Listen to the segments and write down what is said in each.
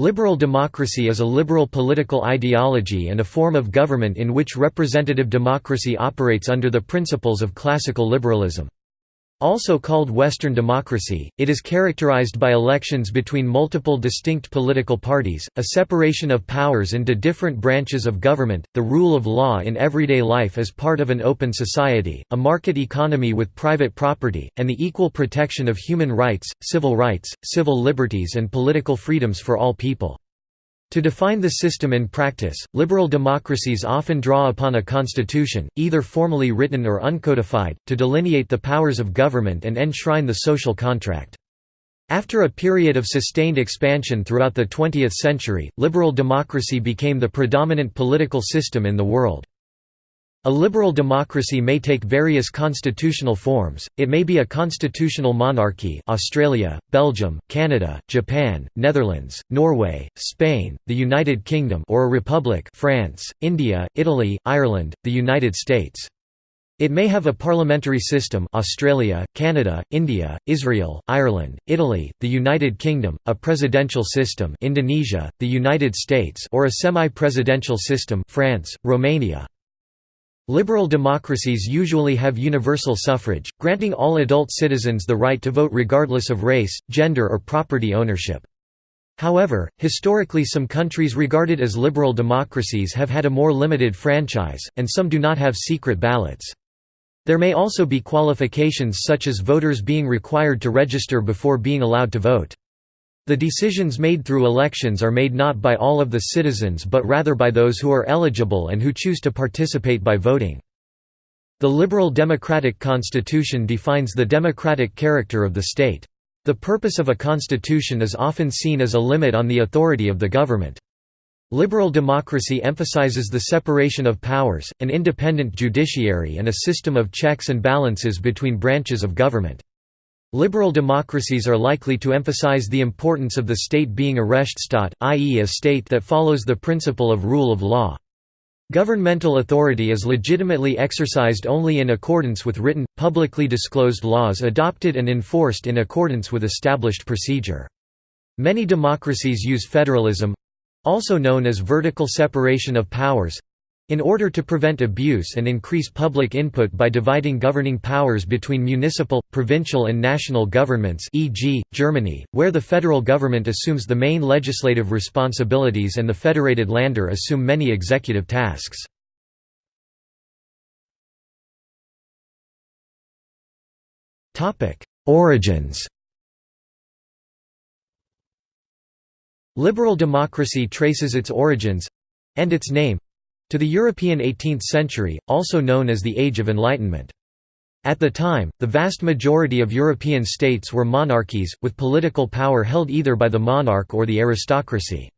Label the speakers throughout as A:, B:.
A: Liberal democracy is a liberal political ideology and a form of government in which representative democracy operates under the principles of classical liberalism. Also called Western democracy, it is characterized by elections between multiple distinct political parties, a separation of powers into different branches of government, the rule of law in everyday life as part of an open society, a market economy with private property, and the equal protection of human rights, civil rights, civil liberties and political freedoms for all people. To define the system in practice, liberal democracies often draw upon a constitution, either formally written or uncodified, to delineate the powers of government and enshrine the social contract. After a period of sustained expansion throughout the 20th century, liberal democracy became the predominant political system in the world. A liberal democracy may take various constitutional forms, it may be a constitutional monarchy Australia, Belgium, Canada, Japan, Netherlands, Norway, Spain, the United Kingdom or a republic France, India, Italy, Ireland, the United States. It may have a parliamentary system Australia, Canada, India, Israel, Ireland, Italy, the United Kingdom, a presidential system Indonesia, the United States or a semi-presidential system France, Romania. Liberal democracies usually have universal suffrage, granting all adult citizens the right to vote regardless of race, gender or property ownership. However, historically some countries regarded as liberal democracies have had a more limited franchise, and some do not have secret ballots. There may also be qualifications such as voters being required to register before being allowed to vote. The decisions made through elections are made not by all of the citizens but rather by those who are eligible and who choose to participate by voting. The liberal democratic constitution defines the democratic character of the state. The purpose of a constitution is often seen as a limit on the authority of the government. Liberal democracy emphasizes the separation of powers, an independent judiciary and a system of checks and balances between branches of government. Liberal democracies are likely to emphasize the importance of the state being a Rechtsstaat, i.e. a state that follows the principle of rule of law. Governmental authority is legitimately exercised only in accordance with written, publicly disclosed laws adopted and enforced in accordance with established procedure. Many democracies use federalism—also known as vertical separation of powers, in order to prevent abuse and increase public input by dividing governing powers between municipal, provincial and national governments e.g., Germany, where the federal government assumes the main legislative responsibilities and the federated Länder assume many executive tasks. Origins Liberal democracy traces its origins—and its name, to the European 18th century, also known as the Age of Enlightenment. At the time, the vast majority of European states were monarchies, with political power held either by the monarch or the aristocracy.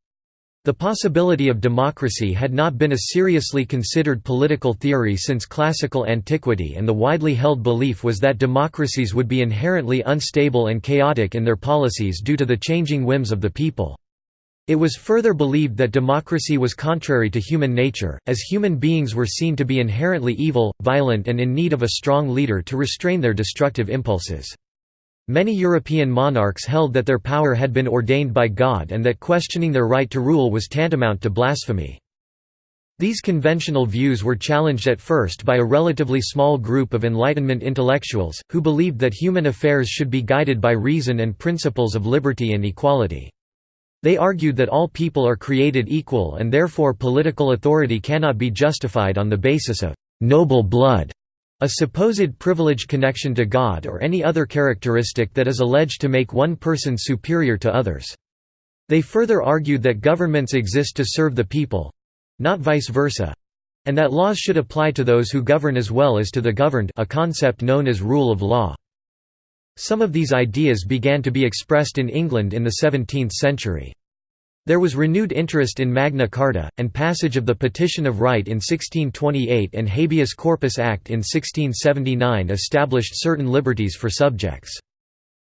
A: The possibility of democracy had not been a seriously considered political theory since classical antiquity and the widely held belief was that democracies would be inherently unstable and chaotic in their policies due to the changing whims of the people. It was further believed that democracy was contrary to human nature, as human beings were seen to be inherently evil, violent and in need of a strong leader to restrain their destructive impulses. Many European monarchs held that their power had been ordained by God and that questioning their right to rule was tantamount to blasphemy. These conventional views were challenged at first by a relatively small group of Enlightenment intellectuals, who believed that human affairs should be guided by reason and principles of liberty and equality. They argued that all people are created equal and therefore political authority cannot be justified on the basis of «noble blood», a supposed privileged connection to God or any other characteristic that is alleged to make one person superior to others. They further argued that governments exist to serve the people—not vice versa, and that laws should apply to those who govern as well as to the governed a concept known as rule of law. Some of these ideas began to be expressed in England in the 17th century. There was renewed interest in Magna Carta, and passage of the Petition of Right in 1628 and Habeas Corpus Act in 1679 established certain liberties for subjects.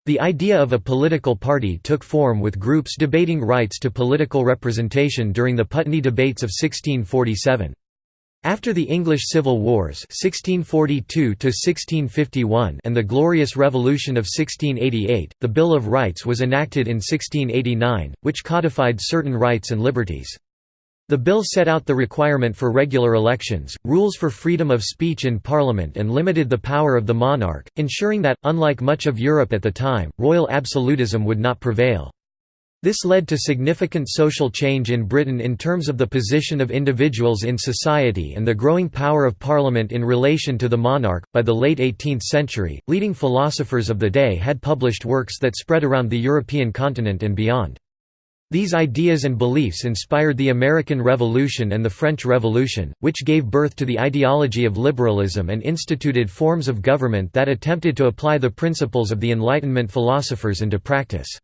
A: The idea of a political party took form with groups debating rights to political representation during the Putney debates of 1647. After the English Civil Wars 1642 and the Glorious Revolution of 1688, the Bill of Rights was enacted in 1689, which codified certain rights and liberties. The bill set out the requirement for regular elections, rules for freedom of speech in Parliament and limited the power of the monarch, ensuring that, unlike much of Europe at the time, royal absolutism would not prevail. This led to significant social change in Britain in terms of the position of individuals in society and the growing power of Parliament in relation to the monarch. By the late 18th century, leading philosophers of the day had published works that spread around the European continent and beyond. These ideas and beliefs inspired the American Revolution and the French Revolution, which gave birth to the ideology of liberalism and instituted forms of government that attempted to apply the principles of the Enlightenment philosophers into practice.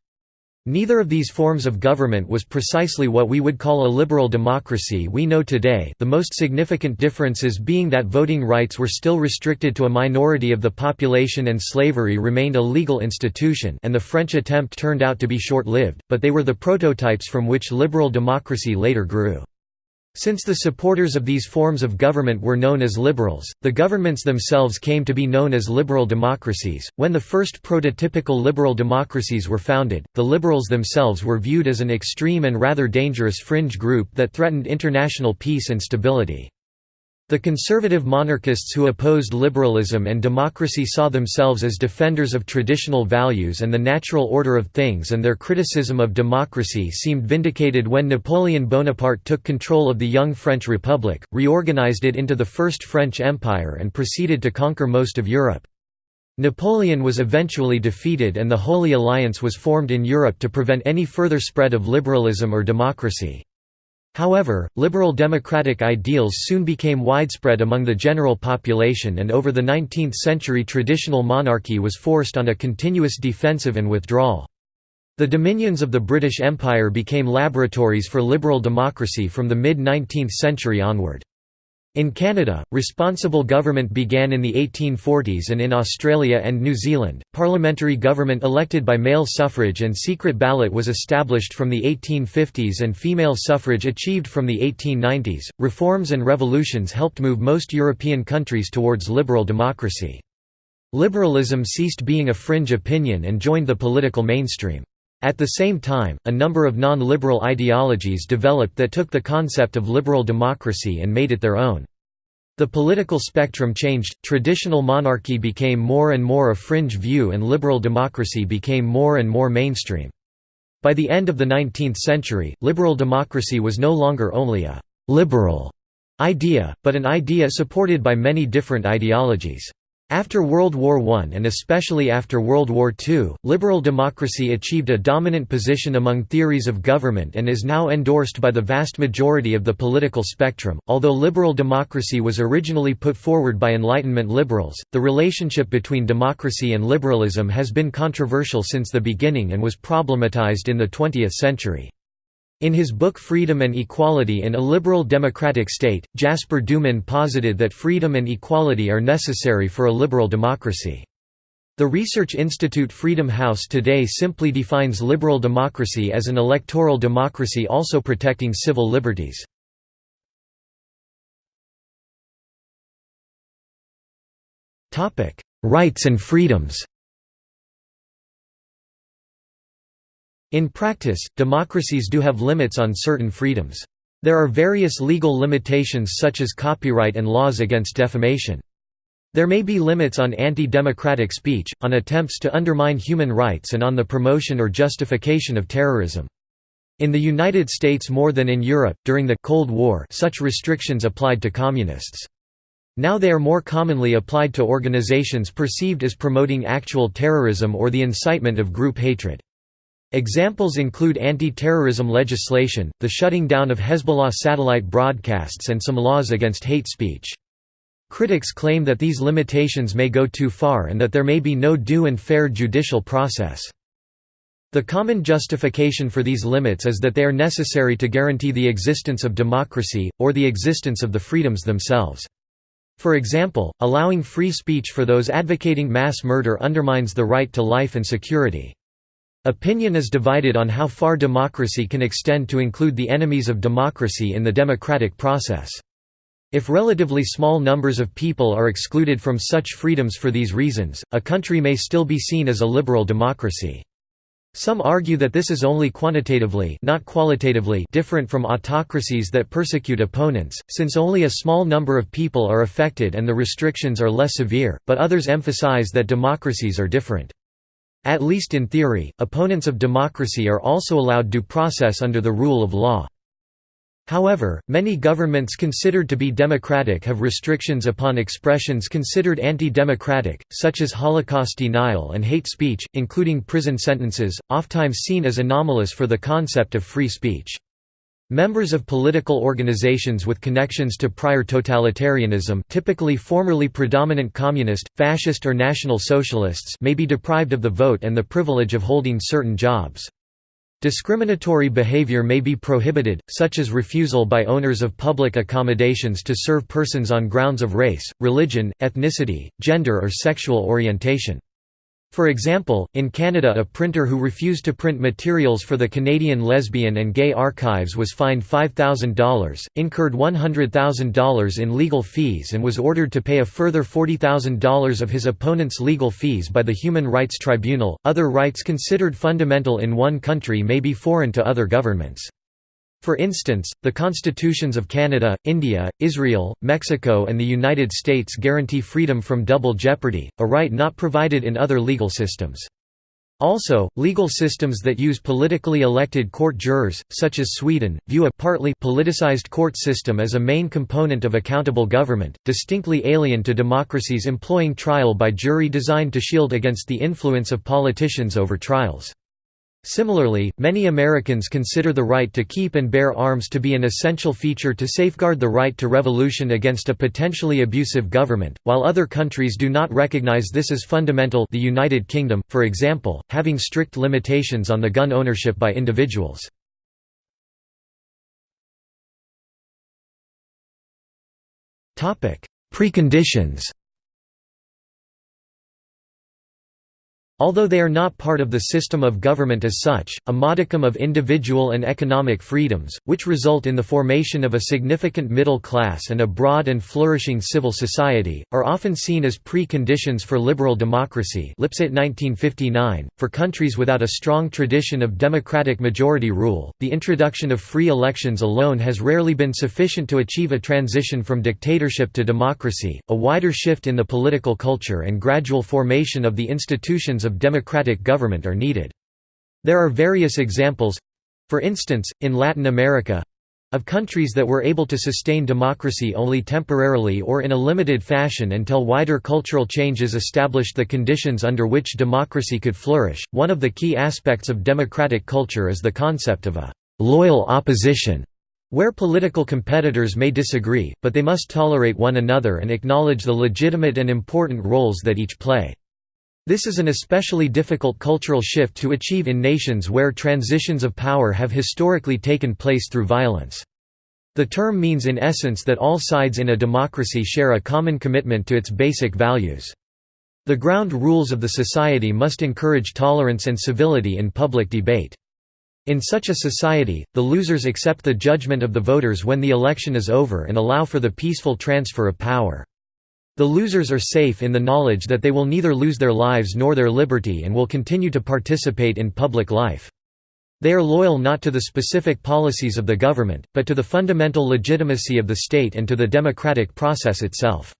A: Neither of these forms of government was precisely what we would call a liberal democracy we know today the most significant differences being that voting rights were still restricted to a minority of the population and slavery remained a legal institution and the French attempt turned out to be short-lived, but they were the prototypes from which liberal democracy later grew. Since the supporters of these forms of government were known as liberals, the governments themselves came to be known as liberal democracies. When the first prototypical liberal democracies were founded, the liberals themselves were viewed as an extreme and rather dangerous fringe group that threatened international peace and stability. The conservative monarchists who opposed liberalism and democracy saw themselves as defenders of traditional values and the natural order of things and their criticism of democracy seemed vindicated when Napoleon Bonaparte took control of the young French Republic, reorganized it into the First French Empire and proceeded to conquer most of Europe. Napoleon was eventually defeated and the Holy Alliance was formed in Europe to prevent any further spread of liberalism or democracy. However, liberal democratic ideals soon became widespread among the general population and over the 19th century traditional monarchy was forced on a continuous defensive and withdrawal. The dominions of the British Empire became laboratories for liberal democracy from the mid-19th century onward. In Canada, responsible government began in the 1840s and in Australia and New Zealand, parliamentary government elected by male suffrage and secret ballot was established from the 1850s and female suffrage achieved from the 1890s. Reforms and revolutions helped move most European countries towards liberal democracy. Liberalism ceased being a fringe opinion and joined the political mainstream. At the same time, a number of non-liberal ideologies developed that took the concept of liberal democracy and made it their own. The political spectrum changed, traditional monarchy became more and more a fringe view and liberal democracy became more and more mainstream. By the end of the 19th century, liberal democracy was no longer only a «liberal» idea, but an idea supported by many different ideologies. After World War I and especially after World War II, liberal democracy achieved a dominant position among theories of government and is now endorsed by the vast majority of the political spectrum. Although liberal democracy was originally put forward by Enlightenment liberals, the relationship between democracy and liberalism has been controversial since the beginning and was problematized in the 20th century. In his book Freedom and Equality in a Liberal Democratic State, Jasper Doomen posited that freedom and equality are necessary for a liberal democracy. The research institute Freedom House today simply defines liberal democracy as an electoral democracy also protecting civil liberties. Rights and freedoms In practice, democracies do have limits on certain freedoms. There are various legal limitations such as copyright and laws against defamation. There may be limits on anti-democratic speech, on attempts to undermine human rights and on the promotion or justification of terrorism. In the United States more than in Europe, during the Cold War such restrictions applied to communists. Now they are more commonly applied to organizations perceived as promoting actual terrorism or the incitement of group hatred. Examples include anti-terrorism legislation, the shutting down of Hezbollah satellite broadcasts and some laws against hate speech. Critics claim that these limitations may go too far and that there may be no due and fair judicial process. The common justification for these limits is that they are necessary to guarantee the existence of democracy, or the existence of the freedoms themselves. For example, allowing free speech for those advocating mass murder undermines the right to life and security. Opinion is divided on how far democracy can extend to include the enemies of democracy in the democratic process. If relatively small numbers of people are excluded from such freedoms for these reasons, a country may still be seen as a liberal democracy. Some argue that this is only quantitatively not qualitatively different from autocracies that persecute opponents, since only a small number of people are affected and the restrictions are less severe, but others emphasize that democracies are different. At least in theory, opponents of democracy are also allowed due process under the rule of law. However, many governments considered to be democratic have restrictions upon expressions considered anti-democratic, such as Holocaust denial and hate speech, including prison sentences, oftentimes seen as anomalous for the concept of free speech. Members of political organizations with connections to prior totalitarianism typically formerly predominant communist, fascist or national socialists may be deprived of the vote and the privilege of holding certain jobs. Discriminatory behavior may be prohibited, such as refusal by owners of public accommodations to serve persons on grounds of race, religion, ethnicity, gender or sexual orientation. For example, in Canada a printer who refused to print materials for the Canadian Lesbian and Gay Archives was fined $5,000, incurred $100,000 in legal fees and was ordered to pay a further $40,000 of his opponent's legal fees by the Human Rights Tribunal. Other rights considered fundamental in one country may be foreign to other governments. For instance, the constitutions of Canada, India, Israel, Mexico and the United States guarantee freedom from double jeopardy, a right not provided in other legal systems. Also, legal systems that use politically elected court jurors, such as Sweden, view a partly politicized court system as a main component of accountable government, distinctly alien to democracies employing trial by jury designed to shield against the influence of politicians over trials. Similarly, many Americans consider the right to keep and bear arms to be an essential feature to safeguard the right to revolution against a potentially abusive government, while other countries do not recognize this as fundamental the United Kingdom, for example, having strict limitations on the gun ownership by individuals. Preconditions Although they are not part of the system of government as such, a modicum of individual and economic freedoms, which result in the formation of a significant middle class and a broad and flourishing civil society, are often seen as pre-conditions for liberal democracy Lipset 1959. .For countries without a strong tradition of democratic majority rule, the introduction of free elections alone has rarely been sufficient to achieve a transition from dictatorship to democracy, a wider shift in the political culture and gradual formation of the institutions of of democratic government are needed. There are various examples—for instance, in Latin America, of countries that were able to sustain democracy only temporarily or in a limited fashion until wider cultural changes established the conditions under which democracy could flourish. One of the key aspects of democratic culture is the concept of a loyal opposition, where political competitors may disagree, but they must tolerate one another and acknowledge the legitimate and important roles that each play. This is an especially difficult cultural shift to achieve in nations where transitions of power have historically taken place through violence. The term means in essence that all sides in a democracy share a common commitment to its basic values. The ground rules of the society must encourage tolerance and civility in public debate. In such a society, the losers accept the judgment of the voters when the election is over and allow for the peaceful transfer of power. The losers are safe in the knowledge that they will neither lose their lives nor their liberty and will continue to participate in public life. They are loyal not to the specific policies of the government, but to the fundamental legitimacy of the state and to the democratic process itself.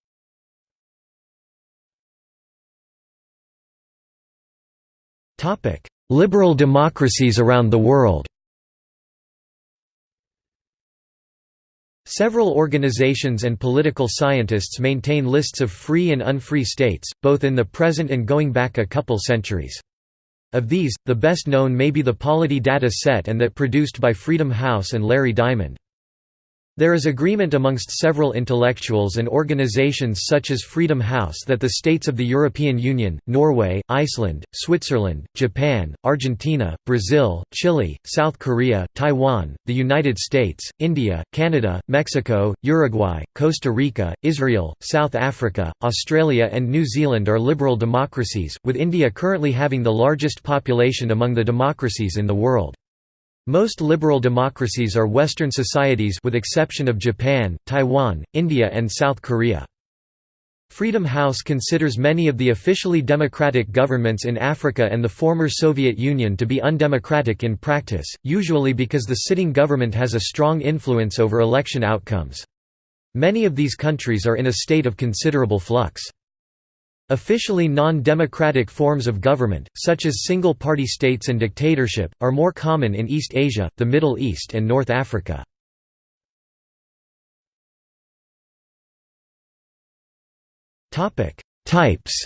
A: Liberal democracies around the world Several organizations and political scientists maintain lists of free and unfree states, both in the present and going back a couple centuries. Of these, the best known may be the Polity data set and that produced by Freedom House and Larry Diamond. There is agreement amongst several intellectuals and organizations such as Freedom House that the states of the European Union, Norway, Iceland, Switzerland, Japan, Argentina, Brazil, Chile, South Korea, Taiwan, the United States, India, Canada, Mexico, Uruguay, Costa Rica, Israel, South Africa, Australia and New Zealand are liberal democracies, with India currently having the largest population among the democracies in the world. Most liberal democracies are Western societies with exception of Japan, Taiwan, India and South Korea. Freedom House considers many of the officially democratic governments in Africa and the former Soviet Union to be undemocratic in practice, usually because the sitting government has a strong influence over election outcomes. Many of these countries are in a state of considerable flux. Officially non-democratic forms of government, such as single-party states and dictatorship, are more common in East Asia, the Middle East and North Africa. Types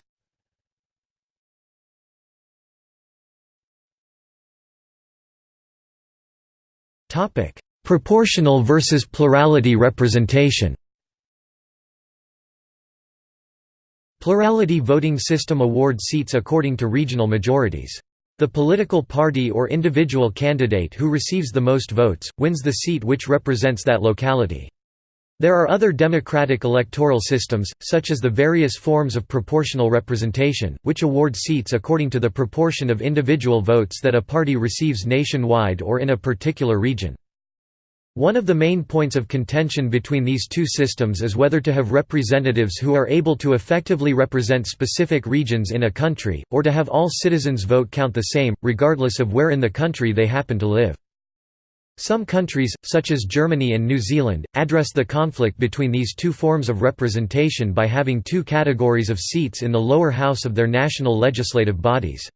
A: Proportional versus plurality representation Plurality voting system awards seats according to regional majorities. The political party or individual candidate who receives the most votes, wins the seat which represents that locality. There are other democratic electoral systems, such as the various forms of proportional representation, which award seats according to the proportion of individual votes that a party receives nationwide or in a particular region. One of the main points of contention between these two systems is whether to have representatives who are able to effectively represent specific regions in a country, or to have all citizens' vote count the same, regardless of where in the country they happen to live. Some countries, such as Germany and New Zealand, address the conflict between these two forms of representation by having two categories of seats in the lower house of their national legislative bodies.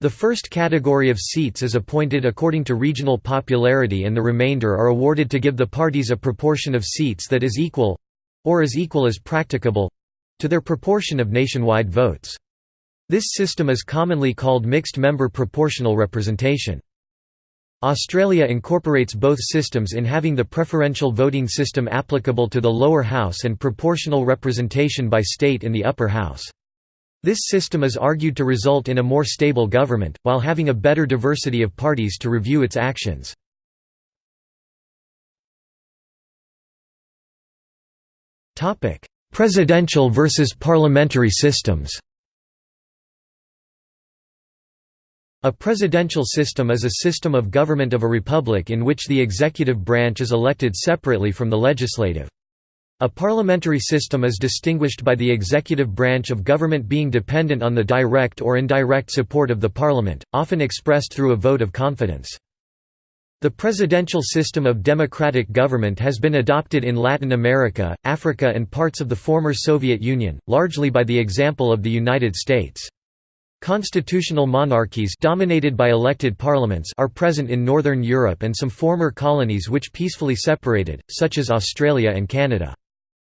A: The first category of seats is appointed according to regional popularity and the remainder are awarded to give the parties a proportion of seats that is equal—or as equal as practicable—to their proportion of nationwide votes. This system is commonly called mixed-member proportional representation. Australia incorporates both systems in having the preferential voting system applicable to the lower house and proportional representation by state in the upper house. This system is argued to result in a more stable government, while having a better diversity of parties to review its actions. Presidential versus parliamentary systems A presidential system is a system of government of a republic in which the executive branch is elected separately from the legislative. A parliamentary system is distinguished by the executive branch of government being dependent on the direct or indirect support of the parliament, often expressed through a vote of confidence. The presidential system of democratic government has been adopted in Latin America, Africa and parts of the former Soviet Union, largely by the example of the United States. Constitutional monarchies dominated by elected parliaments are present in Northern Europe and some former colonies which peacefully separated, such as Australia and Canada.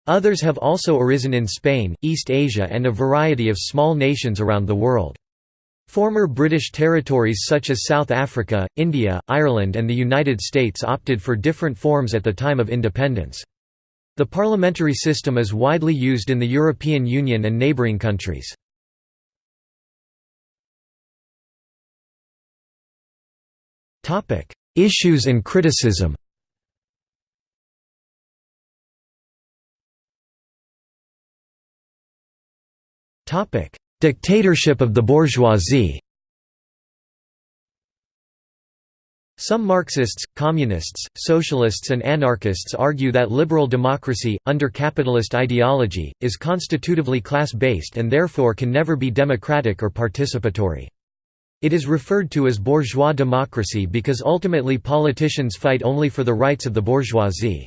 A: Others have also arisen in Spain, East Asia and a variety of small nations around the world. Former British territories such as South Africa, India, Ireland and the United States opted for different forms at the time of independence. The parliamentary system is widely used in the European Union and neighbouring countries. Issues and criticism Topic: Dictatorship of the bourgeoisie. Some Marxists, communists, socialists and anarchists argue that liberal democracy, under capitalist ideology, is constitutively class-based and therefore can never be democratic or participatory. It is referred to as bourgeois democracy because ultimately politicians fight only for the rights of the bourgeoisie.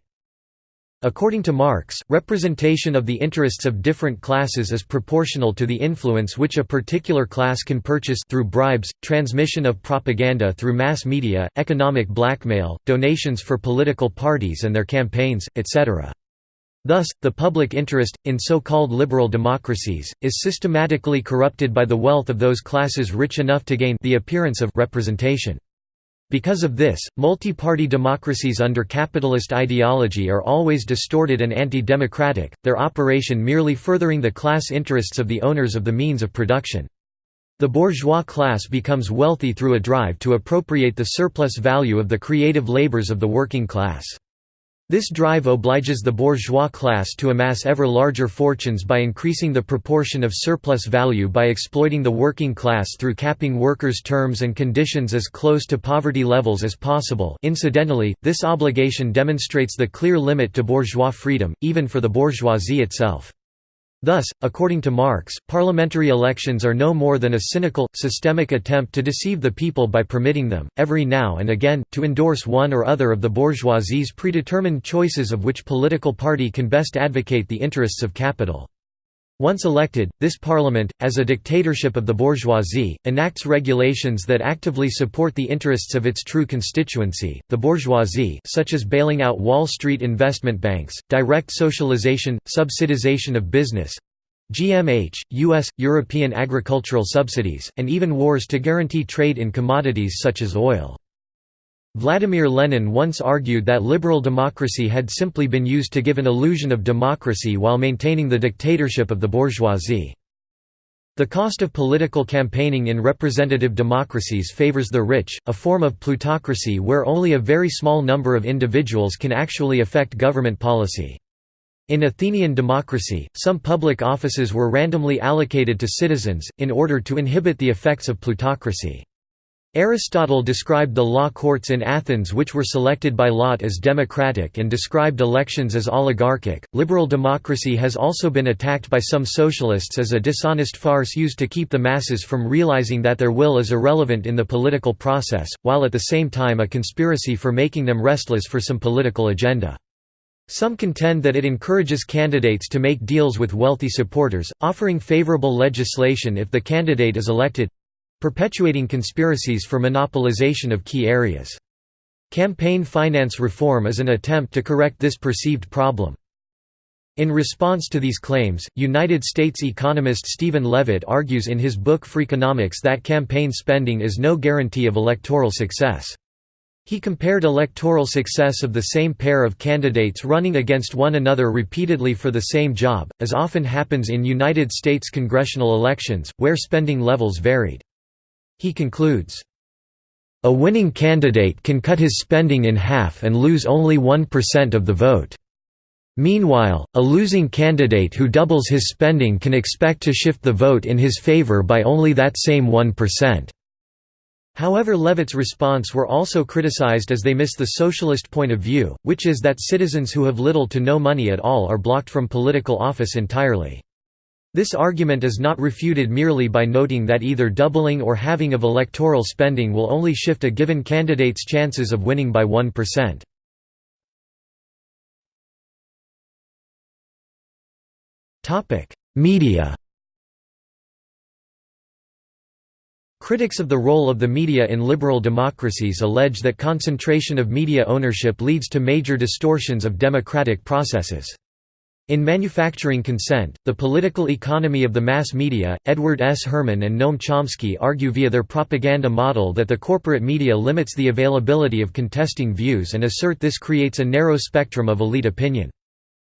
A: According to Marx, representation of the interests of different classes is proportional to the influence which a particular class can purchase through bribes, transmission of propaganda through mass media, economic blackmail, donations for political parties and their campaigns, etc. Thus, the public interest, in so-called liberal democracies, is systematically corrupted by the wealth of those classes rich enough to gain the appearance of representation. Because of this, multi-party democracies under capitalist ideology are always distorted and anti-democratic, their operation merely furthering the class interests of the owners of the means of production. The bourgeois class becomes wealthy through a drive to appropriate the surplus value of the creative labors of the working class. This drive obliges the bourgeois class to amass ever larger fortunes by increasing the proportion of surplus value by exploiting the working class through capping workers' terms and conditions as close to poverty levels as possible incidentally, this obligation demonstrates the clear limit to bourgeois freedom, even for the bourgeoisie itself. Thus, according to Marx, parliamentary elections are no more than a cynical, systemic attempt to deceive the people by permitting them, every now and again, to endorse one or other of the bourgeoisie's predetermined choices of which political party can best advocate the interests of capital. Once elected, this parliament, as a dictatorship of the bourgeoisie, enacts regulations that actively support the interests of its true constituency, the bourgeoisie such as bailing out Wall Street investment banks, direct socialization, subsidization of business, GMH, US, European agricultural subsidies, and even wars to guarantee trade in commodities such as oil. Vladimir Lenin once argued that liberal democracy had simply been used to give an illusion of democracy while maintaining the dictatorship of the bourgeoisie. The cost of political campaigning in representative democracies favors the rich, a form of plutocracy where only a very small number of individuals can actually affect government policy. In Athenian democracy, some public offices were randomly allocated to citizens, in order to inhibit the effects of plutocracy. Aristotle described the law courts in Athens, which were selected by lot as democratic, and described elections as oligarchic. Liberal democracy has also been attacked by some socialists as a dishonest farce used to keep the masses from realizing that their will is irrelevant in the political process, while at the same time a conspiracy for making them restless for some political agenda. Some contend that it encourages candidates to make deals with wealthy supporters, offering favorable legislation if the candidate is elected perpetuating conspiracies for monopolization of key areas. Campaign finance reform is an attempt to correct this perceived problem. In response to these claims, United States economist Stephen Levitt argues in his book Freakonomics that campaign spending is no guarantee of electoral success. He compared electoral success of the same pair of candidates running against one another repeatedly for the same job, as often happens in United States congressional elections, where spending levels varied. He concludes, "...a winning candidate can cut his spending in half and lose only 1% of the vote. Meanwhile, a losing candidate who doubles his spending can expect to shift the vote in his favor by only that same 1%." However Levitt's response were also criticized as they miss the socialist point of view, which is that citizens who have little to no money at all are blocked from political office entirely. This argument is not refuted merely by noting that either doubling or halving of electoral spending will only shift a given candidate's chances of winning by 1%. Media Critics of the role of the media in liberal democracies allege that concentration of media ownership leads to major distortions of democratic processes. In Manufacturing Consent, The Political Economy of the Mass Media, Edward S. Herman and Noam Chomsky argue via their propaganda model that the corporate media limits the availability of contesting views and assert this creates a narrow spectrum of elite opinion.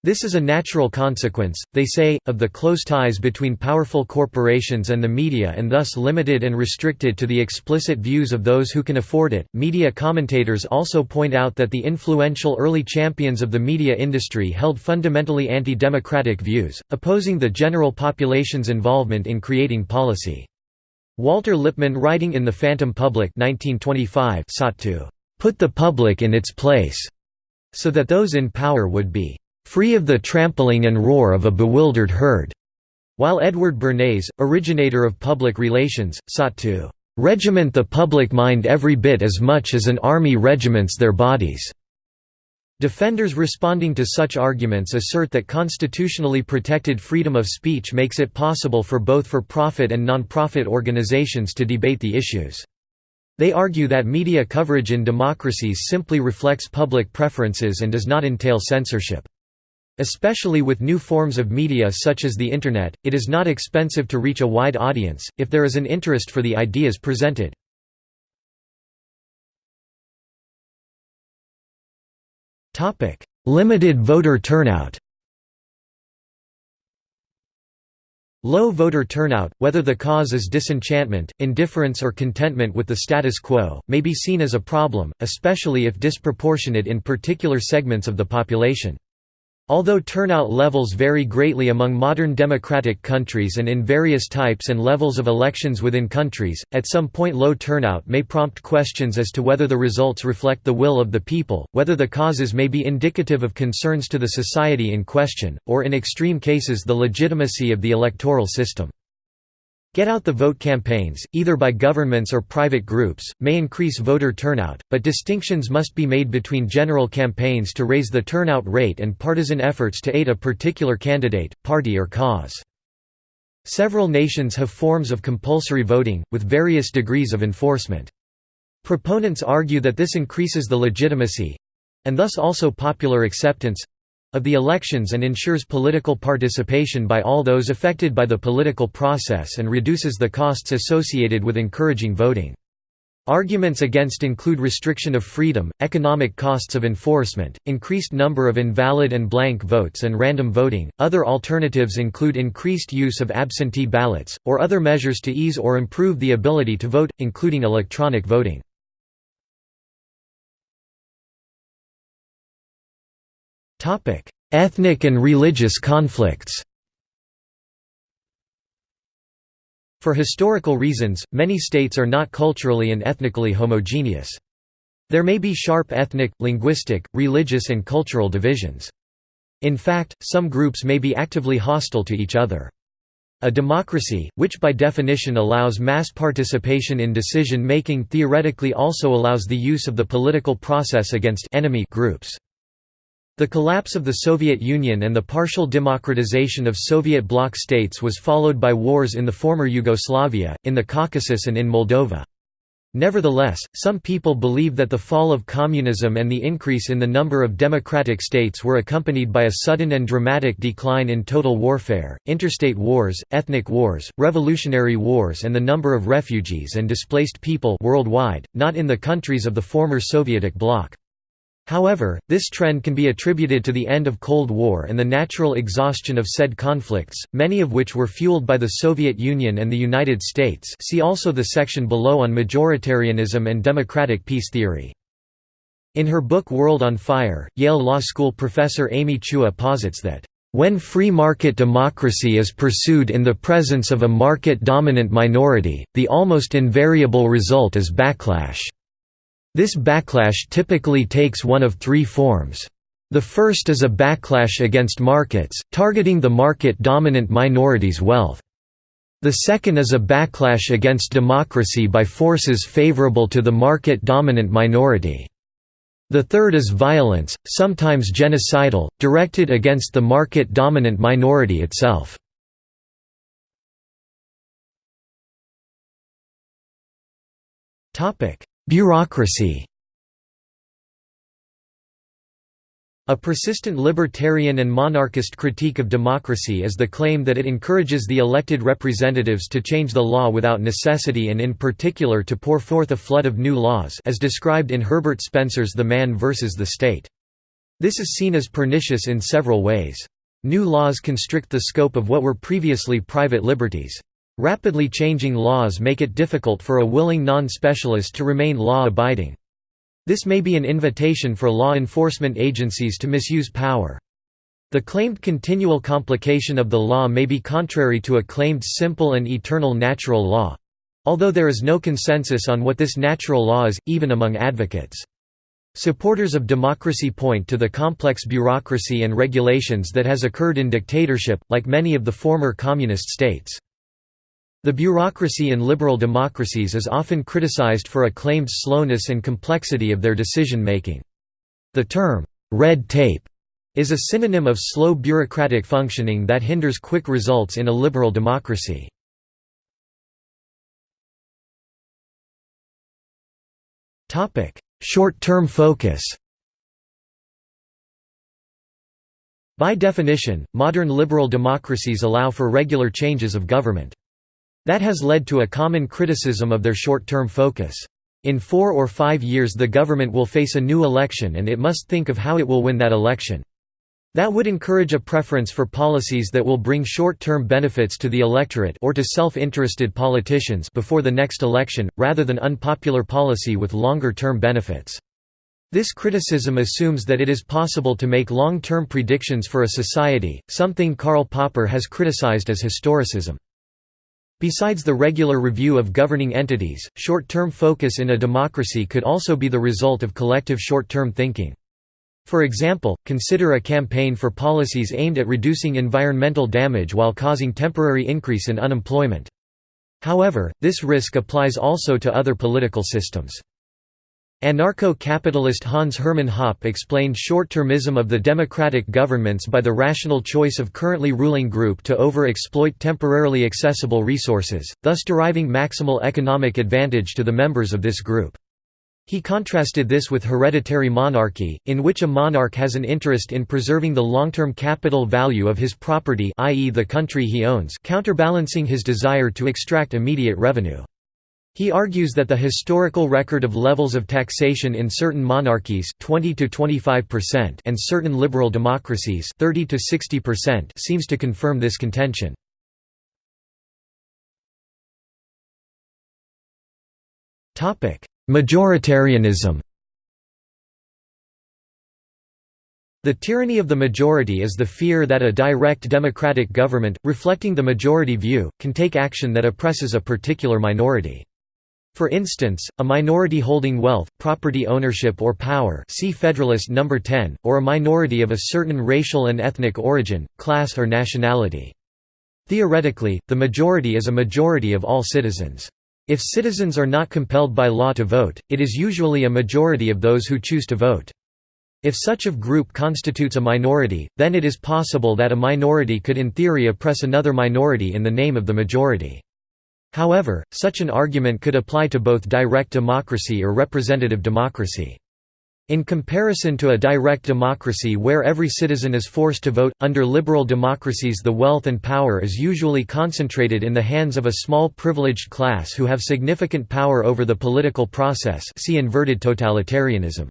A: This is a natural consequence, they say, of the close ties between powerful corporations and the media and thus limited and restricted to the explicit views of those who can afford it. Media commentators also point out that the influential early champions of the media industry held fundamentally anti democratic views, opposing the general population's involvement in creating policy. Walter Lippmann, writing in The Phantom Public 1925, sought to put the public in its place so that those in power would be free of the trampling and roar of a bewildered herd, while Edward Bernays, originator of public relations, sought to regiment the public mind every bit as much as an army regiments their bodies. Defenders responding to such arguments assert that constitutionally protected freedom of speech makes it possible for both for-profit and non-profit organizations to debate the issues. They argue that media coverage in democracies simply reflects public preferences and does not entail censorship. Especially with new forms of media such as the Internet, it is not expensive to reach a wide audience, if there is an interest for the ideas presented. Limited voter turnout Low voter turnout, whether the cause is disenchantment, indifference or contentment with the status quo, may be seen as a problem, especially if disproportionate in particular segments of the population. Although turnout levels vary greatly among modern democratic countries and in various types and levels of elections within countries, at some point low turnout may prompt questions as to whether the results reflect the will of the people, whether the causes may be indicative of concerns to the society in question, or in extreme cases the legitimacy of the electoral system. Get out the vote campaigns, either by governments or private groups, may increase voter turnout, but distinctions must be made between general campaigns to raise the turnout rate and partisan efforts to aid a particular candidate, party or cause. Several nations have forms of compulsory voting, with various degrees of enforcement. Proponents argue that this increases the legitimacy—and thus also popular acceptance of the elections and ensures political participation by all those affected by the political process and reduces the costs associated with encouraging voting. Arguments against include restriction of freedom, economic costs of enforcement, increased number of invalid and blank votes, and random voting. Other alternatives include increased use of absentee ballots, or other measures to ease or improve the ability to vote, including electronic voting. Topic: Ethnic and religious conflicts. For historical reasons, many states are not culturally and ethnically homogeneous. There may be sharp ethnic, linguistic, religious and cultural divisions. In fact, some groups may be actively hostile to each other. A democracy, which by definition allows mass participation in decision-making theoretically also allows the use of the political process against enemy groups. The collapse of the Soviet Union and the partial democratization of Soviet bloc states was followed by wars in the former Yugoslavia, in the Caucasus and in Moldova. Nevertheless, some people believe that the fall of communism and the increase in the number of democratic states were accompanied by a sudden and dramatic decline in total warfare, interstate wars, ethnic wars, revolutionary wars and the number of refugees and displaced people worldwide, not in the countries of the former Sovietic bloc. However, this trend can be attributed to the end of Cold War and the natural exhaustion of said conflicts, many of which were fueled by the Soviet Union and the United States see also the section below on majoritarianism and democratic peace theory. In her book World on Fire, Yale Law School professor Amy Chua posits that, "...when free market democracy is pursued in the presence of a market-dominant minority, the almost invariable result is backlash." This backlash typically takes one of three forms. The first is a backlash against markets, targeting the market-dominant minority's wealth. The second is a backlash against democracy by forces favorable to the market-dominant minority. The third is violence, sometimes genocidal, directed against the market-dominant minority itself. Bureaucracy A persistent libertarian and monarchist critique of democracy is the claim that it encourages the elected representatives to change the law without necessity and in particular to pour forth a flood of new laws as described in Herbert Spencer's The Man versus the State. This is seen as pernicious in several ways. New laws constrict the scope of what were previously private liberties. Rapidly changing laws make it difficult for a willing non-specialist to remain law-abiding. This may be an invitation for law enforcement agencies to misuse power. The claimed continual complication of the law may be contrary to a claimed simple and eternal natural law—although there is no consensus on what this natural law is, even among advocates. Supporters of democracy point to the complex bureaucracy and regulations that has occurred in dictatorship, like many of the former communist states. The bureaucracy in liberal democracies is often criticized for a claimed slowness and complexity of their decision-making. The term, red tape, is a synonym of slow bureaucratic functioning that hinders quick results in a liberal democracy. Short-term focus By definition, modern liberal democracies allow for regular changes of government. That has led to a common criticism of their short-term focus. In four or five years the government will face a new election and it must think of how it will win that election. That would encourage a preference for policies that will bring short-term benefits to the electorate or to self-interested politicians before the next election, rather than unpopular policy with longer-term benefits. This criticism assumes that it is possible to make long-term predictions for a society, something Karl Popper has criticized as historicism. Besides the regular review of governing entities, short-term focus in a democracy could also be the result of collective short-term thinking. For example, consider a campaign for policies aimed at reducing environmental damage while causing temporary increase in unemployment. However, this risk applies also to other political systems. Anarcho-capitalist Hans Hermann Hoppe explained short-termism of the democratic governments by the rational choice of currently ruling group to over-exploit temporarily accessible resources, thus deriving maximal economic advantage to the members of this group. He contrasted this with hereditary monarchy, in which a monarch has an interest in preserving the long-term capital value of his property i.e. the country he owns counterbalancing his desire to extract immediate revenue. He argues that the historical record of levels of taxation in certain monarchies 20 to 25% and certain liberal democracies 30 to 60% seems to confirm this contention. Topic: Majoritarianism The tyranny of the majority is the fear that a direct democratic government, reflecting the majority view, can take action that oppresses a particular minority. For instance, a minority holding wealth, property ownership or power see Federalist No. 10, or a minority of a certain racial and ethnic origin, class or nationality. Theoretically, the majority is a majority of all citizens. If citizens are not compelled by law to vote, it is usually a majority of those who choose to vote. If such a group constitutes a minority, then it is possible that a minority could in theory oppress another minority in the name of the majority. However, such an argument could apply to both direct democracy or representative democracy. In comparison to a direct democracy where every citizen is forced to vote, under liberal democracies the wealth and power is usually concentrated in the hands of a small privileged class who have significant power over the political process see inverted totalitarianism.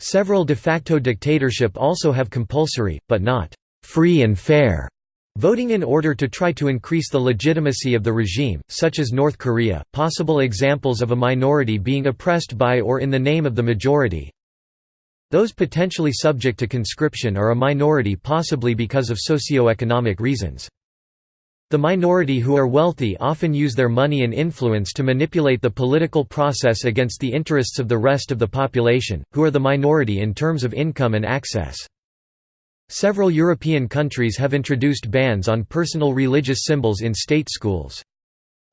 A: Several de facto dictatorship also have compulsory, but not «free and fair» Voting in order to try to increase the legitimacy of the regime, such as North Korea, possible examples of a minority being oppressed by or in the name of the majority, those potentially subject to conscription are a minority possibly because of socio-economic reasons. The minority who are wealthy often use their money and influence to manipulate the political process against the interests of the rest of the population, who are the minority in terms of income and access. Several European countries have introduced bans on personal religious symbols in state schools.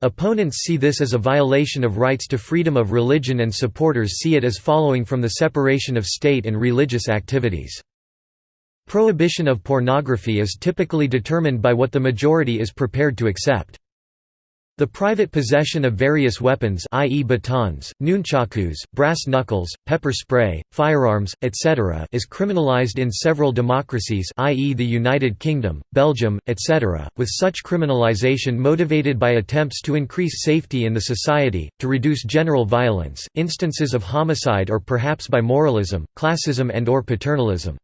A: Opponents see this as a violation of rights to freedom of religion and supporters see it as following from the separation of state and religious activities. Prohibition of pornography is typically determined by what the majority is prepared to accept. The private possession of various weapons i.e. batons, nunchakus, brass knuckles, pepper spray, firearms, etc. is criminalized in several democracies i.e. the United Kingdom, Belgium, etc., with such criminalization motivated by attempts to increase safety in the society, to reduce general violence, instances of homicide or perhaps by moralism, classism and or paternalism.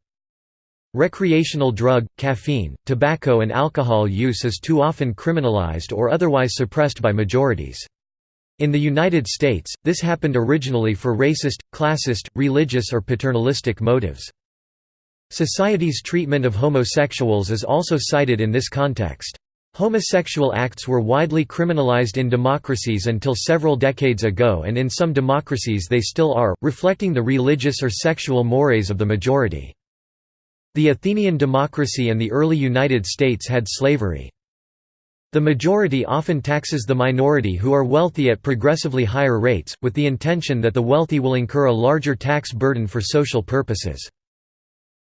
A: Recreational drug, caffeine, tobacco and alcohol use is too often criminalized or otherwise suppressed by majorities. In the United States, this happened originally for racist, classist, religious or paternalistic motives. Society's treatment of homosexuals is also cited in this context. Homosexual acts were widely criminalized in democracies until several decades ago and in some democracies they still are, reflecting the religious or sexual mores of the majority. The Athenian democracy and the early United States had slavery. The majority often taxes the minority who are wealthy at progressively higher rates, with the intention that the wealthy will incur a larger tax burden for social purposes.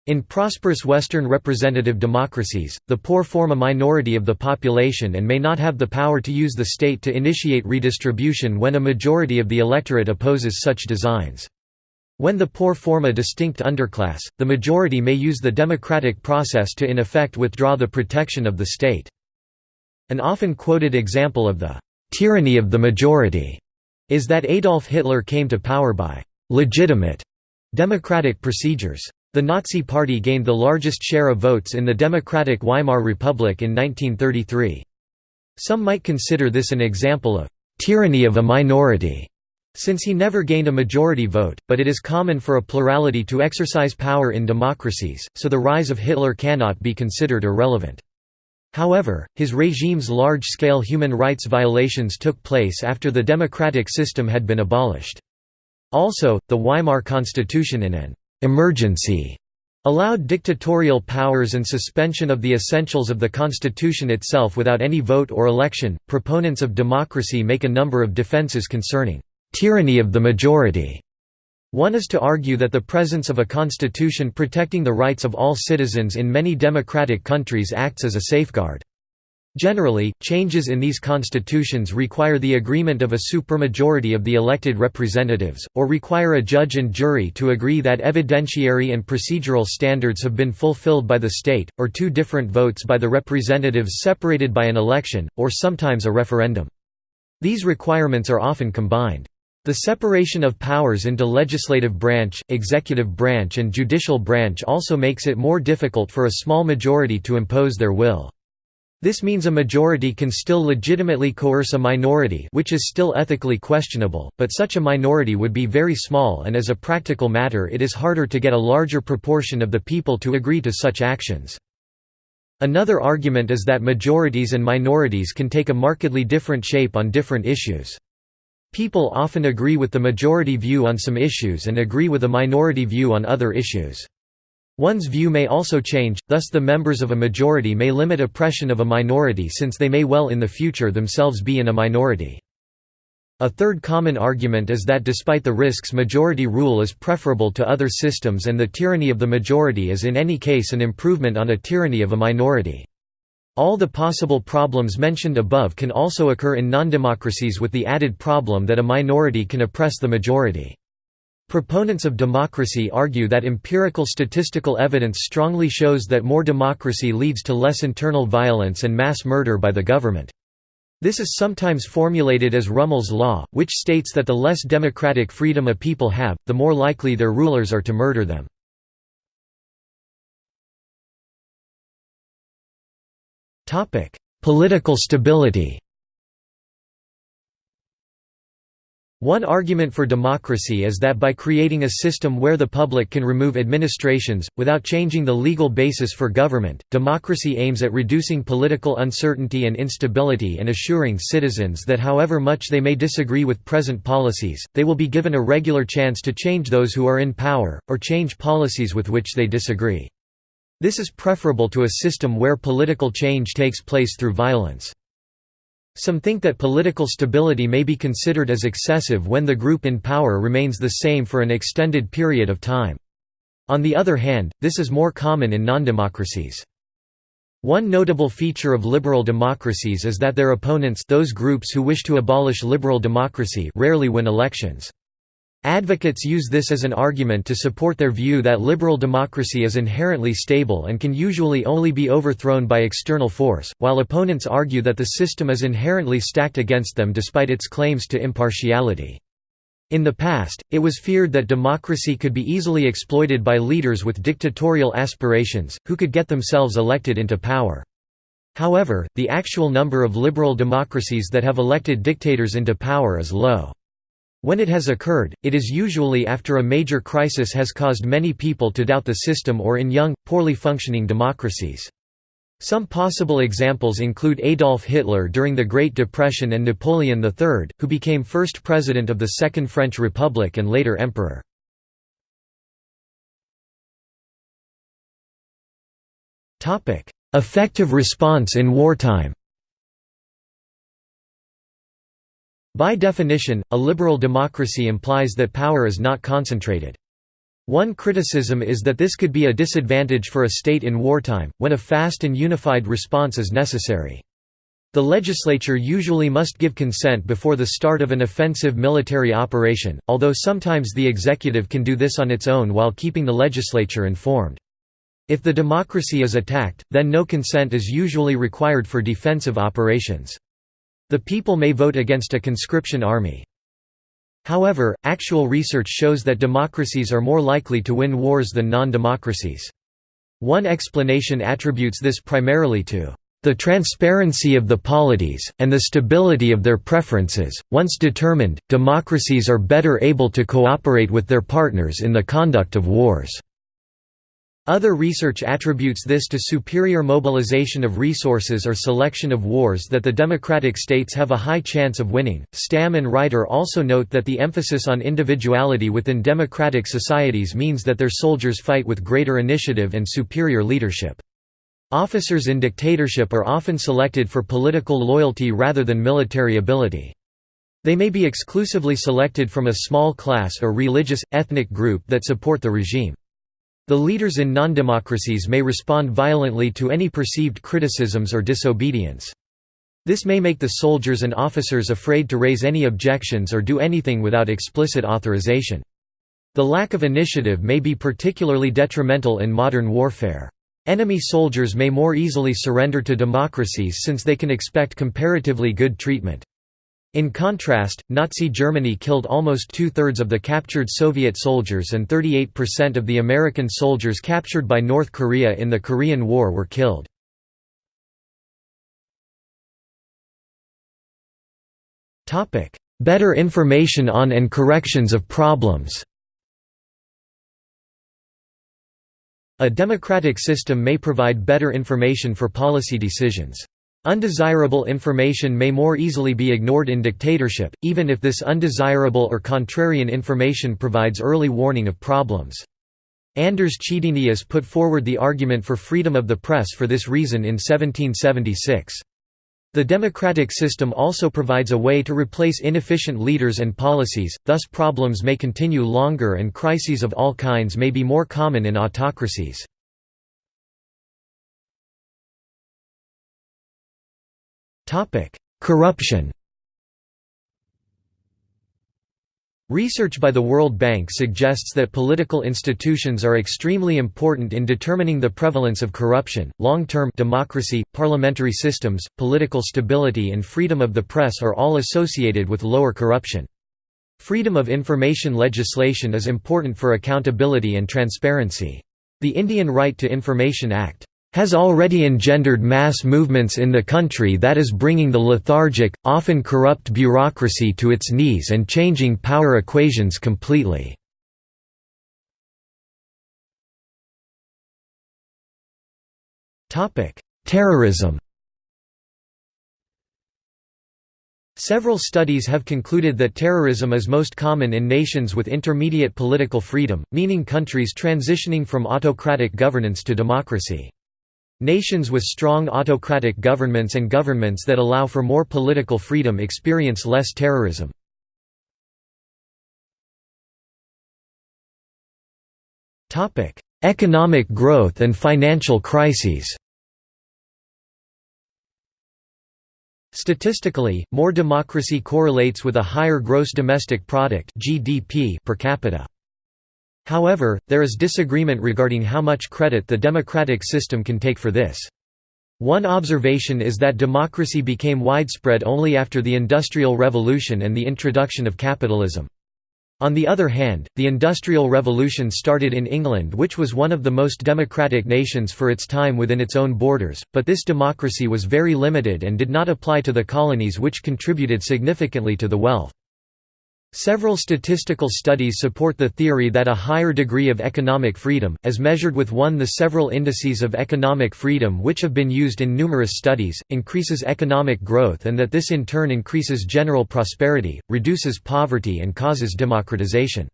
A: In prosperous Western representative democracies, the poor form a minority of the population and may not have the power to use the state to initiate redistribution when a majority of the electorate opposes such designs. When the poor form a distinct underclass, the majority may use the democratic process to in effect withdraw the protection of the state. An often quoted example of the «tyranny of the majority» is that Adolf Hitler came to power by «legitimate» democratic procedures. The Nazi Party gained the largest share of votes in the democratic Weimar Republic in 1933. Some might consider this an example of «tyranny of a minority», since he never gained a majority vote, but it is common for a plurality to exercise power in democracies, so the rise of Hitler cannot be considered irrelevant. However, his regime's large-scale human rights violations took place after the democratic system had been abolished. Also, the Weimar Constitution in an «emergency» allowed dictatorial powers and suspension of the essentials of the constitution itself without any vote or election. Proponents of democracy make a number of defenses concerning tyranny of the majority. One is to argue that the presence of a constitution protecting the rights of all citizens in many democratic countries acts as a safeguard. Generally, changes in these constitutions require the agreement of a supermajority of the elected representatives, or require a judge and jury to agree that evidentiary and procedural standards have been fulfilled by the state, or two different votes by the representatives separated by an election, or sometimes a referendum. These requirements are often combined. The separation of powers into legislative branch, executive branch and judicial branch also makes it more difficult for a small majority to impose their will. This means a majority can still legitimately coerce a minority which is still ethically questionable, but such a minority would be very small and as a practical matter it is harder to get a larger proportion of the people to agree to such actions. Another argument is that majorities and minorities can take a markedly different shape on different issues. People often agree with the majority view on some issues and agree with a minority view on other issues. One's view may also change, thus the members of a majority may limit oppression of a minority since they may well in the future themselves be in a minority. A third common argument is that despite the risks majority rule is preferable to other systems and the tyranny of the majority is in any case an improvement on a tyranny of a minority. All the possible problems mentioned above can also occur in non-democracies with the added problem that a minority can oppress the majority. Proponents of democracy argue that empirical statistical evidence strongly shows that more democracy leads to less internal violence and mass murder by the government. This is sometimes formulated as Rummel's law, which states that the less democratic freedom a people have, the more likely their rulers are to murder them. Political stability One argument for democracy is that by creating a system where the public can remove administrations, without changing the legal basis for government, democracy aims at reducing political uncertainty and instability and assuring citizens that however much they may disagree with present policies, they will be given a regular chance to change those who are in power, or change policies with which they disagree. This is preferable to a system where political change takes place through violence. Some think that political stability may be considered as excessive when the group in power remains the same for an extended period of time. On the other hand, this is more common in non-democracies. One notable feature of liberal democracies is that their opponents those groups who wish to abolish liberal democracy rarely win elections. Advocates use this as an argument to support their view that liberal democracy is inherently stable and can usually only be overthrown by external force, while opponents argue that the system is inherently stacked against them despite its claims to impartiality. In the past, it was feared that democracy could be easily exploited by leaders with dictatorial aspirations, who could get themselves elected into power. However, the actual number of liberal democracies that have elected dictators into power is low. When it has occurred, it is usually after a major crisis has caused many people to doubt the system or in young, poorly functioning democracies. Some possible examples include Adolf Hitler during the Great Depression and Napoleon III, who became first president of the Second French Republic and later emperor. Effective response in wartime By definition, a liberal democracy implies that power is not concentrated. One criticism is that this could be a disadvantage for a state in wartime, when a fast and unified response is necessary. The legislature usually must give consent before the start of an offensive military operation, although sometimes the executive can do this on its own while keeping the legislature informed. If the democracy is attacked, then no consent is usually required for defensive operations. The people may vote against a conscription army. However, actual research shows that democracies are more likely to win wars than non-democracies. One explanation attributes this primarily to the transparency of the polities, and the stability of their preferences. Once determined, democracies are better able to cooperate with their partners in the conduct of wars. Other research attributes this to superior mobilization of resources or selection of wars that the democratic states have a high chance of winning. Stam and Reiter also note that the emphasis on individuality within democratic societies means that their soldiers fight with greater initiative and superior leadership. Officers in dictatorship are often selected for political loyalty rather than military ability. They may be exclusively selected from a small class or religious, ethnic group that support the regime. The leaders in non-democracies may respond violently to any perceived criticisms or disobedience. This may make the soldiers and officers afraid to raise any objections or do anything without explicit authorization. The lack of initiative may be particularly detrimental in modern warfare. Enemy soldiers may more easily surrender to democracies since they can expect comparatively good treatment. In contrast, Nazi Germany killed almost two-thirds of the captured Soviet soldiers and 38% of the American soldiers captured by North Korea in the Korean War were killed. Better information on and corrections of problems A democratic system may provide better information for policy decisions. Undesirable information may more easily be ignored in dictatorship, even if this undesirable or contrarian information provides early warning of problems. Anders Chydenius put forward the argument for freedom of the press for this reason in 1776. The democratic system also provides a way to replace inefficient leaders and policies, thus problems may continue longer and crises of all kinds may be more common in autocracies. Topic: Corruption. Research by the World Bank suggests that political institutions are extremely important in determining the prevalence of corruption. Long-term democracy, parliamentary systems, political stability and freedom of the press are all associated with lower corruption. Freedom of information legislation is important for accountability and transparency. The Indian Right to Information Act has already engendered mass movements in the country that is bringing the lethargic, often corrupt bureaucracy to its knees and changing power equations completely. Terrorism Several studies have concluded that terrorism is most common in nations with intermediate political freedom, meaning countries transitioning from autocratic governance to democracy. Nations with strong autocratic governments and governments that allow for more political freedom experience less terrorism. Economic growth and financial crises Statistically, more democracy correlates with a higher gross domestic product (GDP) per capita. However, there is disagreement regarding how much credit the democratic system can take for this. One observation is that democracy became widespread only after the Industrial Revolution and the introduction of capitalism. On the other hand, the Industrial Revolution started in England which was one of the most democratic nations for its time within its own borders, but this democracy was very limited and did not apply to the colonies which contributed significantly to the wealth. Several statistical studies support the theory that a higher degree of economic freedom, as measured with one the several indices of economic freedom which have been used in numerous studies, increases economic growth and that this in turn increases general prosperity, reduces poverty and causes democratization.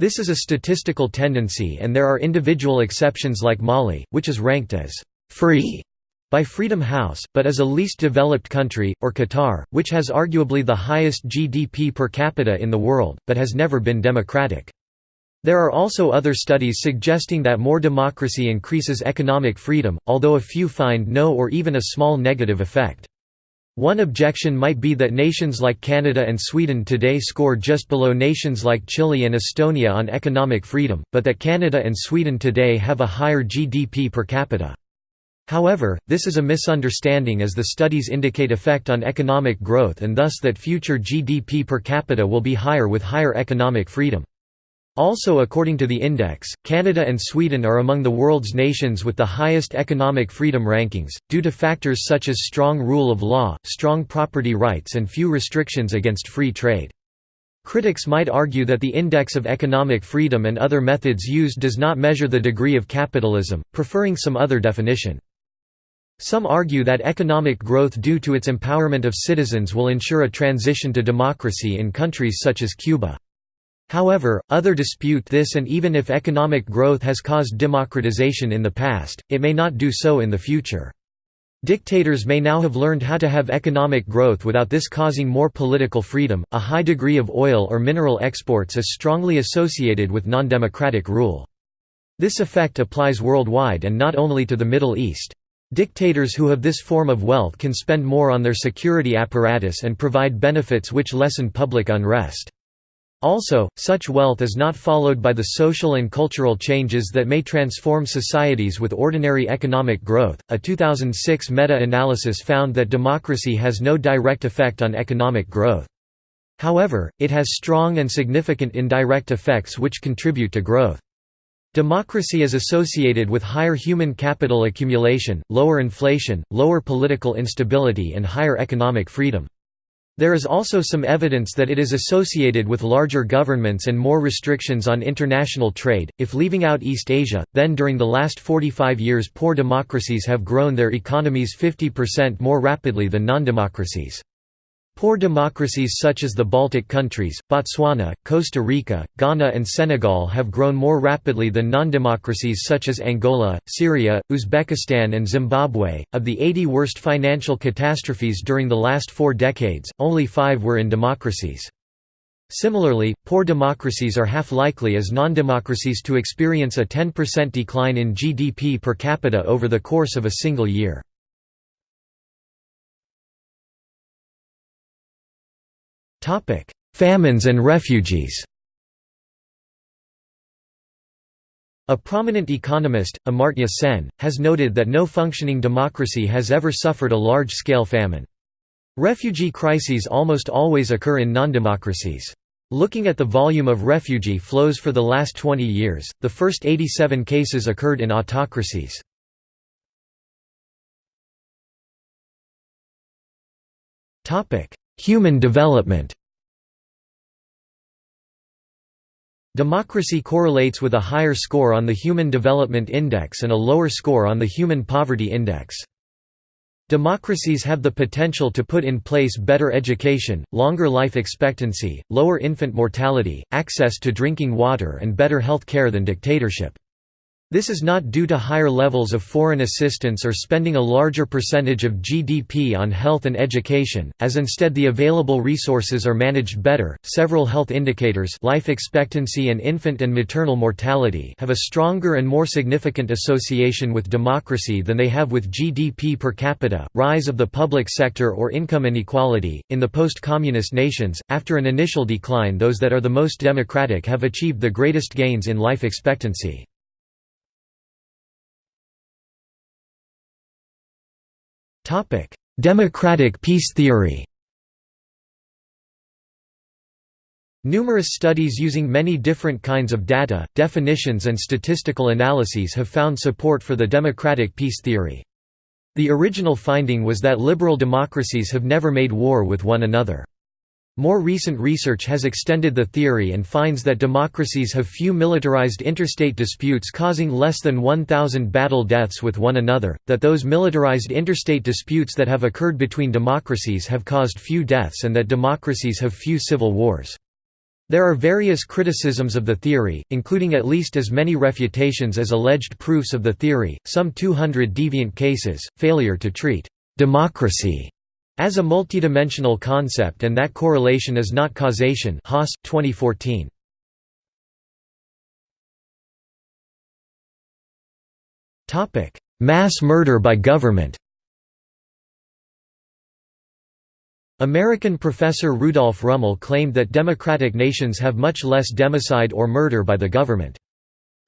A: This is a statistical tendency and there are individual exceptions like Mali, which is ranked as «free» by Freedom House, but as a least developed country, or Qatar, which has arguably the highest GDP per capita in the world, but has never been democratic. There are also other studies suggesting that more democracy increases economic freedom, although a few find no or even a small negative effect. One objection might be that nations like Canada and Sweden today score just below nations like Chile and Estonia on economic freedom, but that Canada and Sweden today have a higher GDP per capita. However, this is a misunderstanding as the studies indicate effect on economic growth and thus that future GDP per capita will be higher with higher economic freedom. Also according to the index, Canada and Sweden are among the world's nations with the highest economic freedom rankings, due to factors such as strong rule of law, strong property rights and few restrictions against free trade. Critics might argue that the index of economic freedom and other methods used does not measure the degree of capitalism, preferring some other definition. Some argue that economic growth due to its empowerment of citizens will ensure a transition to democracy in countries such as Cuba. However, other dispute this and even if economic growth has caused democratization in the past, it may not do so in the future. Dictators may now have learned how to have economic growth without this causing more political freedom. A high degree of oil or mineral exports is strongly associated with non-democratic rule. This effect applies worldwide and not only to the Middle East. Dictators who have this form of wealth can spend more on their security apparatus and provide benefits which lessen public unrest. Also, such wealth is not followed by the social and cultural changes that may transform societies with ordinary economic growth. A 2006 meta analysis found that democracy has no direct effect on economic growth. However, it has strong and significant indirect effects which contribute to growth. Democracy is associated with higher human capital accumulation, lower inflation, lower political instability and higher economic freedom. There is also some evidence that it is associated with larger governments and more restrictions on international trade. If leaving out East Asia, then during the last 45 years poor democracies have grown their economies 50% more rapidly than non-democracies. Poor democracies such as the Baltic countries, Botswana, Costa Rica, Ghana and Senegal have grown more rapidly than non-democracies such as Angola, Syria, Uzbekistan and Zimbabwe. Of the 80 worst financial catastrophes during the last four decades, only five were in democracies. Similarly, poor democracies are half likely as non-democracies to experience a 10% decline in GDP per capita over the course of a single year. Famines and refugees A prominent economist, Amartya Sen, has noted that no functioning democracy has ever suffered a large-scale famine. Refugee crises almost always occur in non-democracies. Looking at the volume of refugee flows for the last 20 years, the first 87 cases occurred in autocracies. Human development Democracy correlates with a higher score on the Human Development Index and a lower score on the Human Poverty Index. Democracies have the potential to put in place better education, longer life expectancy, lower infant mortality, access to drinking water and better health care than dictatorship. This is not due to higher levels of foreign assistance or spending a larger percentage of GDP on health and education, as instead the available resources are managed better. Several health indicators, life expectancy and infant and maternal mortality, have a stronger and more significant association with democracy than they have with GDP per capita. Rise of the public sector or income inequality in the post-communist nations, after an initial decline, those that are the most democratic have achieved the greatest gains in life expectancy. Topic: Democratic peace theory. Numerous studies using many different kinds of data, definitions and statistical analyses have found support for the democratic peace theory. The original finding was that liberal democracies have never made war with one another. More recent research has extended the theory and finds that democracies have few militarized interstate disputes causing less than 1,000 battle deaths with one another, that those militarized interstate disputes that have occurred between democracies have caused few deaths and that democracies have few civil wars. There are various criticisms of the theory, including at least as many refutations as alleged proofs of the theory, some 200 deviant cases, failure to treat democracy as a multidimensional concept and that correlation is not causation Haas, 2014. Mass murder by government American professor Rudolph Rummel claimed that democratic nations have much less democide or murder by the government.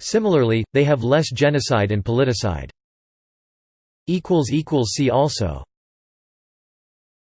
A: Similarly, they have less genocide and politicide. See also